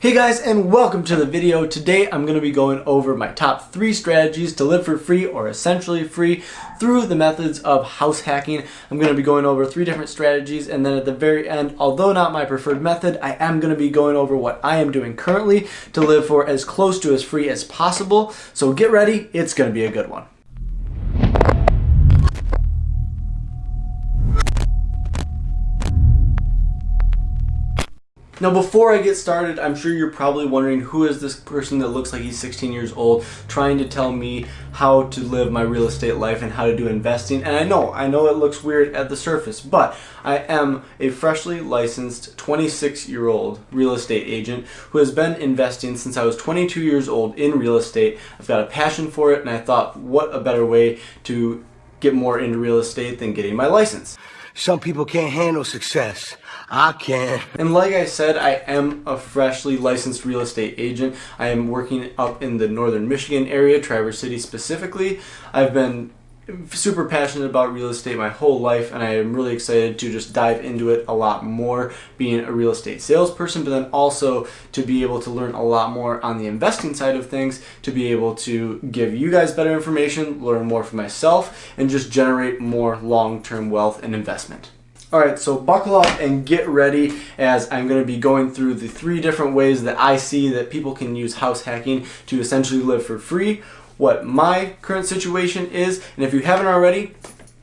Hey guys and welcome to the video. Today I'm going to be going over my top three strategies to live for free or essentially free through the methods of house hacking. I'm going to be going over three different strategies and then at the very end, although not my preferred method, I am going to be going over what I am doing currently to live for as close to as free as possible. So get ready, it's going to be a good one. Now before I get started, I'm sure you're probably wondering who is this person that looks like he's 16 years old trying to tell me how to live my real estate life and how to do investing. And I know, I know it looks weird at the surface, but I am a freshly licensed 26 year old real estate agent who has been investing since I was 22 years old in real estate. I've got a passion for it and I thought what a better way to get more into real estate than getting my license. Some people can't handle success. I can. And like I said, I am a freshly licensed real estate agent. I am working up in the northern Michigan area, Traverse City specifically. I've been super passionate about real estate my whole life and I am really excited to just dive into it a lot more being a real estate salesperson but then also to be able to learn a lot more on the investing side of things to be able to give you guys better information learn more for myself and just generate more long-term wealth and investment. Alright, so buckle up and get ready as I'm going to be going through the three different ways that I see that people can use house hacking to essentially live for free what my current situation is. And if you haven't already,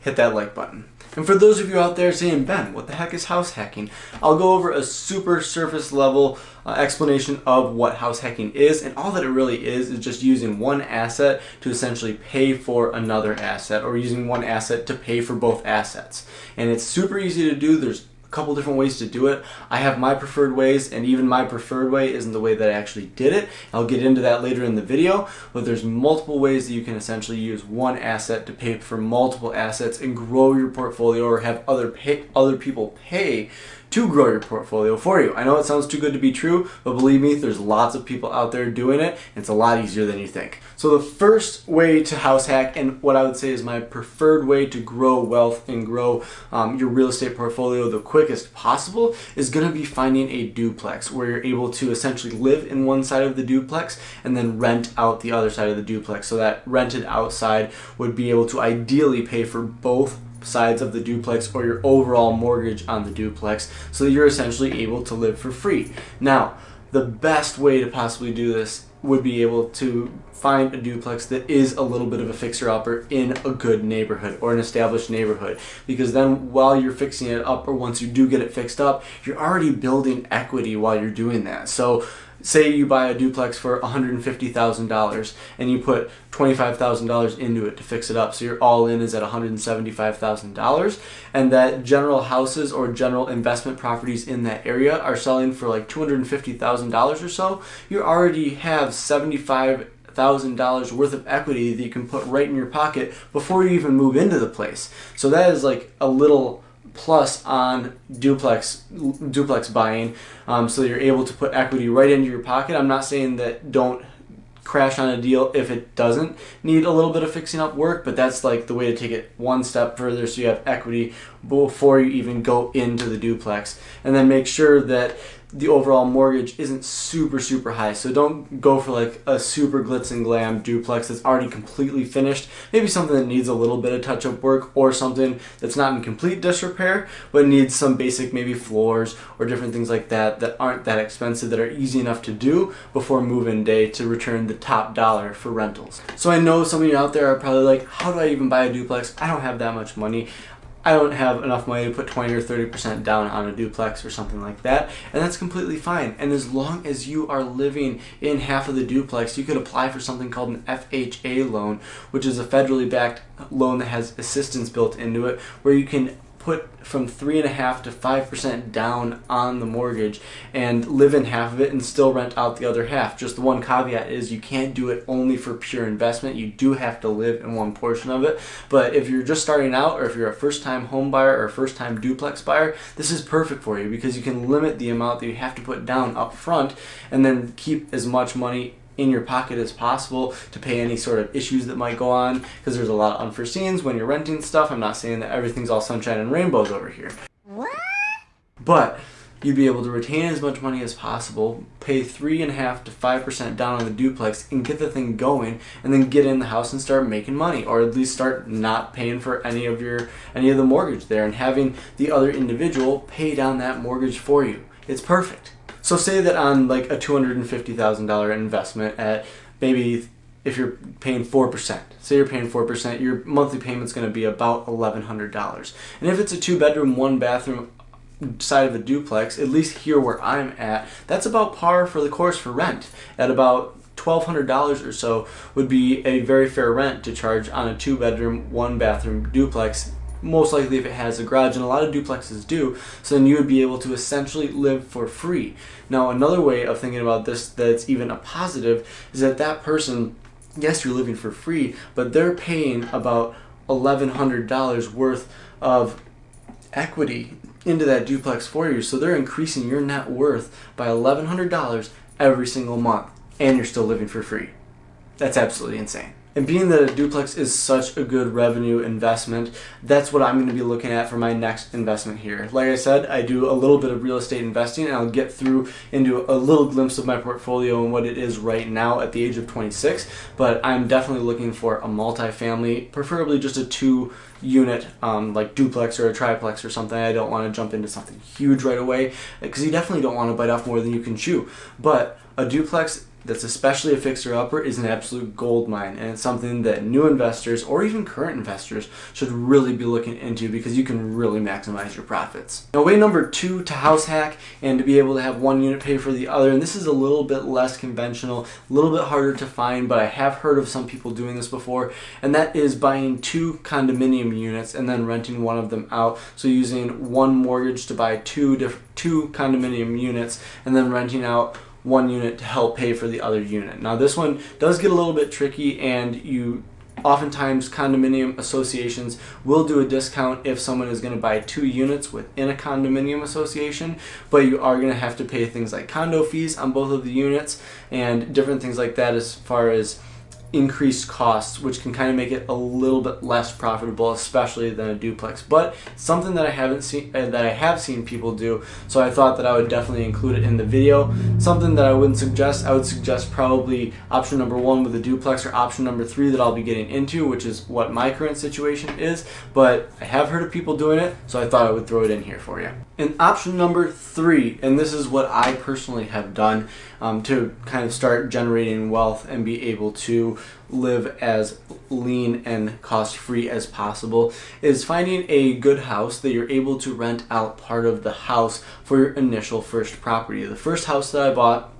hit that like button. And for those of you out there saying, Ben, what the heck is house hacking? I'll go over a super surface level uh, explanation of what house hacking is. And all that it really is is just using one asset to essentially pay for another asset or using one asset to pay for both assets. And it's super easy to do. There's couple different ways to do it. I have my preferred ways and even my preferred way isn't the way that I actually did it. I'll get into that later in the video, but there's multiple ways that you can essentially use one asset to pay for multiple assets and grow your portfolio or have other pay, other people pay to grow your portfolio for you. I know it sounds too good to be true, but believe me, there's lots of people out there doing it. it's a lot easier than you think. So the first way to house hack, and what I would say is my preferred way to grow wealth and grow um, your real estate portfolio the quickest possible, is going to be finding a duplex where you're able to essentially live in one side of the duplex and then rent out the other side of the duplex. So that rented outside would be able to ideally pay for both sides of the duplex or your overall mortgage on the duplex so you're essentially able to live for free. Now, the best way to possibly do this would be able to find a duplex that is a little bit of a fixer-upper in a good neighborhood or an established neighborhood because then while you're fixing it up or once you do get it fixed up you're already building equity while you're doing that so say you buy a duplex for $150,000 and you put $25,000 into it to fix it up. So your all in is at $175,000 and that general houses or general investment properties in that area are selling for like $250,000 or so. You already have 75 thousand dollars worth of equity that you can put right in your pocket before you even move into the place. So that is like a little plus on duplex duplex buying um, so you're able to put equity right into your pocket. I'm not saying that don't crash on a deal if it doesn't need a little bit of fixing up work, but that's like the way to take it one step further so you have equity before you even go into the duplex. And then make sure that the overall mortgage isn't super super high. So don't go for like a super glitz and glam duplex that's already completely finished. Maybe something that needs a little bit of touch-up work or something that's not in complete disrepair but needs some basic maybe floors or different things like that that aren't that expensive that are easy enough to do before move-in day to return the top dollar for rentals. So I know some of you out there are probably like how do I even buy a duplex? I don't have that much money I don't have enough money to put 20 or 30% down on a duplex or something like that, and that's completely fine. And as long as you are living in half of the duplex, you could apply for something called an FHA loan, which is a federally backed loan that has assistance built into it, where you can put from three and a half to five percent down on the mortgage and live in half of it and still rent out the other half. Just the one caveat is you can't do it only for pure investment. You do have to live in one portion of it. But if you're just starting out or if you're a first time home buyer or first time duplex buyer, this is perfect for you because you can limit the amount that you have to put down up front and then keep as much money in your pocket as possible to pay any sort of issues that might go on because there's a lot of unforeseens when you're renting stuff. I'm not saying that everything's all sunshine and rainbows over here. What? But you'd be able to retain as much money as possible, pay three and a half to five percent down on the duplex, and get the thing going, and then get in the house and start making money, or at least start not paying for any of your any of the mortgage there, and having the other individual pay down that mortgage for you. It's perfect. So say that on like a two hundred and fifty thousand dollar investment at maybe if you're paying 4%, say you're paying 4%, your monthly payment's going to be about $1,100. And if it's a two bedroom, one bathroom side of a duplex, at least here where I'm at, that's about par for the course for rent. At about $1,200 or so would be a very fair rent to charge on a two bedroom, one bathroom duplex most likely if it has a garage, and a lot of duplexes do, so then you would be able to essentially live for free. Now, another way of thinking about this that's even a positive is that that person yes, you're living for free, but they're paying about $1,100 worth of equity into that duplex for you. So they're increasing your net worth by $1,100 every single month, and you're still living for free. That's absolutely insane. And being that a duplex is such a good revenue investment, that's what I'm going to be looking at for my next investment here. Like I said, I do a little bit of real estate investing and I'll get through into a little glimpse of my portfolio and what it is right now at the age of 26. But I'm definitely looking for a multifamily, preferably just a two unit um, like duplex or a triplex or something. I don't want to jump into something huge right away because you definitely don't want to bite off more than you can chew. But a duplex that's especially a fixer upper is an absolute gold mine and it's something that new investors or even current investors should really be looking into because you can really maximize your profits. Now way number two to house hack and to be able to have one unit pay for the other and this is a little bit less conventional, a little bit harder to find but I have heard of some people doing this before and that is buying two condominium units and then renting one of them out. So using one mortgage to buy two two condominium units and then renting out one unit to help pay for the other unit. Now this one does get a little bit tricky and you oftentimes condominium associations will do a discount if someone is going to buy two units within a condominium association but you are going to have to pay things like condo fees on both of the units and different things like that as far as increased costs, which can kind of make it a little bit less profitable, especially than a duplex. But something that I haven't seen, uh, that I have seen people do, so I thought that I would definitely include it in the video. Something that I wouldn't suggest, I would suggest probably option number one with a duplex, or option number three that I'll be getting into, which is what my current situation is. But I have heard of people doing it, so I thought I would throw it in here for you. And option number three, and this is what I personally have done um, to kind of start generating wealth and be able to live as lean and cost free as possible, is finding a good house that you're able to rent out part of the house for your initial first property. The first house that I bought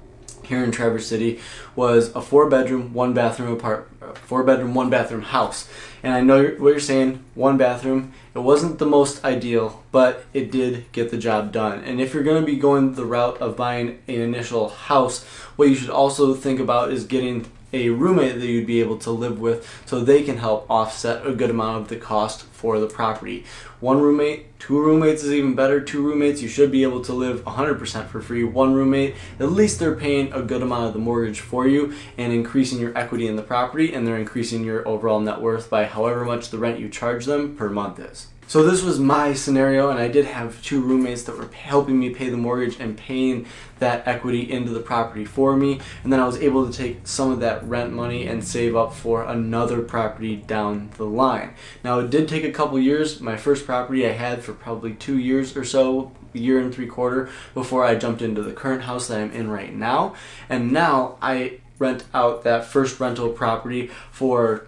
here in Traverse City was a four bedroom, one bathroom apart, uh, four bedroom, one bathroom house. And I know what you're saying, one bathroom. It wasn't the most ideal, but it did get the job done. And if you're going to be going the route of buying an initial house, what you should also think about is getting a roommate that you'd be able to live with so they can help offset a good amount of the cost for the property. One roommate, two roommates is even better. Two roommates, you should be able to live 100% for free. One roommate, at least they're paying a good amount of the mortgage for you and increasing your equity in the property and they're increasing your overall net worth by however much the rent you charge them per month is. So this was my scenario and I did have two roommates that were helping me pay the mortgage and paying that equity into the property for me and then I was able to take some of that rent money and save up for another property down the line. Now it did take a couple years. My first property I had for probably two years or so year and three quarter before I jumped into the current house that I'm in right now and now I rent out that first rental property for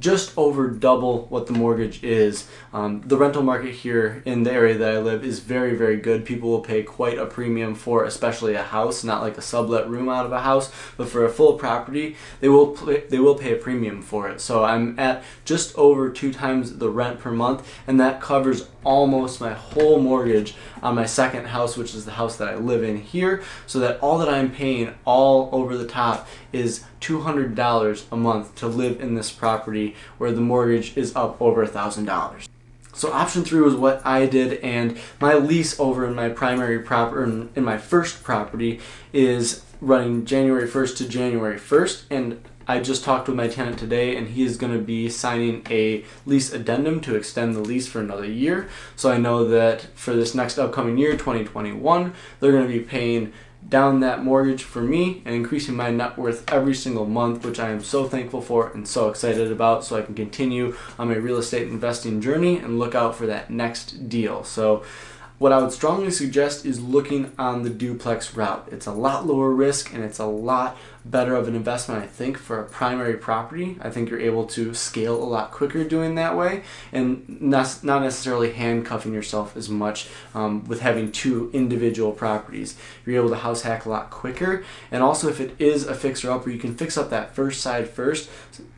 just over double what the mortgage is. Um, the rental market here in the area that I live is very, very good. People will pay quite a premium for especially a house, not like a sublet room out of a house, but for a full property, they will they will pay a premium for it. So I'm at just over two times the rent per month, and that covers almost my whole mortgage on my second house, which is the house that I live in here, so that all that I'm paying all over the top is $200 a month to live in this property where the mortgage is up over a $1,000. So option three was what I did and my lease over in my primary property, in my first property is running January 1st to January 1st and I just talked with my tenant today, and he is going to be signing a lease addendum to extend the lease for another year. So I know that for this next upcoming year, 2021, they're going to be paying down that mortgage for me and increasing my net worth every single month, which I am so thankful for and so excited about so I can continue on my real estate investing journey and look out for that next deal. So what I would strongly suggest is looking on the duplex route. It's a lot lower risk and it's a lot better of an investment, I think, for a primary property. I think you're able to scale a lot quicker doing that way and not, not necessarily handcuffing yourself as much um, with having two individual properties. You're able to house hack a lot quicker. And also, if it is a fixer upper, you can fix up that first side first.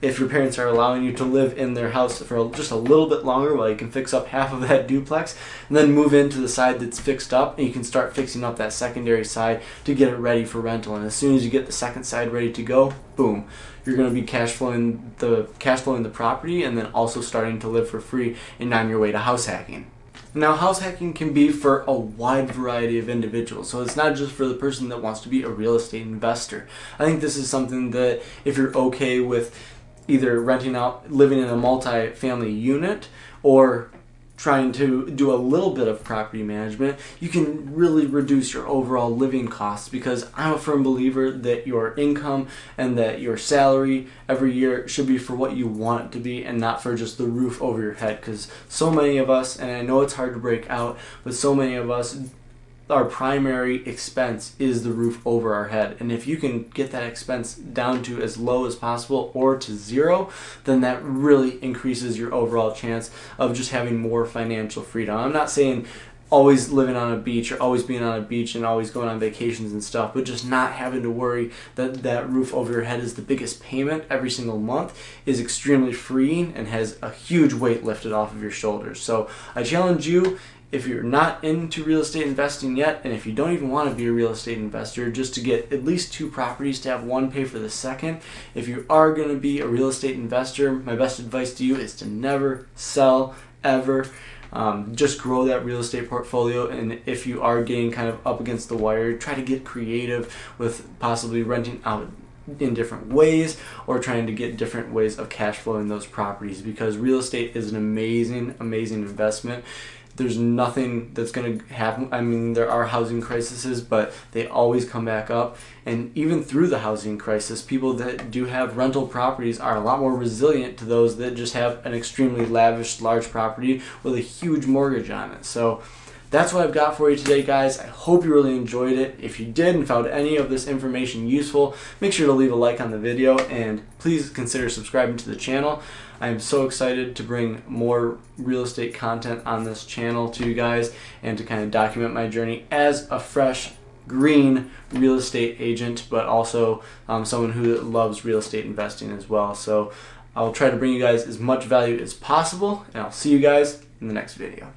If your parents are allowing you to live in their house for just a little bit longer while you can fix up half of that duplex, and then move into the side that's fixed up, and you can start fixing up that secondary side to get it ready for rental. And as soon as you get the second side side ready to go, boom, you're going to be cash flowing the cash flowing the property and then also starting to live for free and on your way to house hacking. Now, house hacking can be for a wide variety of individuals, so it's not just for the person that wants to be a real estate investor. I think this is something that if you're okay with either renting out, living in a multi-family unit, or trying to do a little bit of property management, you can really reduce your overall living costs because I'm a firm believer that your income and that your salary every year should be for what you want it to be and not for just the roof over your head. Because so many of us, and I know it's hard to break out, but so many of us our primary expense is the roof over our head. And if you can get that expense down to as low as possible or to zero, then that really increases your overall chance of just having more financial freedom. I'm not saying always living on a beach or always being on a beach and always going on vacations and stuff, but just not having to worry that that roof over your head is the biggest payment every single month is extremely freeing and has a huge weight lifted off of your shoulders. So I challenge you if you're not into real estate investing yet, and if you don't even want to be a real estate investor, just to get at least two properties to have one pay for the second. If you are going to be a real estate investor, my best advice to you is to never sell ever. Um, just grow that real estate portfolio, and if you are getting kind of up against the wire, try to get creative with possibly renting out in different ways or trying to get different ways of cash flowing those properties because real estate is an amazing amazing investment there's nothing that's going to happen. I mean, there are housing crises, but they always come back up. And even through the housing crisis, people that do have rental properties are a lot more resilient to those that just have an extremely lavish, large property with a huge mortgage on it. So that's what I've got for you today, guys. I hope you really enjoyed it. If you did and found any of this information useful, make sure to leave a like on the video and please consider subscribing to the channel. I am so excited to bring more real estate content on this channel to you guys and to kind of document my journey as a fresh green real estate agent, but also um, someone who loves real estate investing as well. So I'll try to bring you guys as much value as possible, and I'll see you guys in the next video.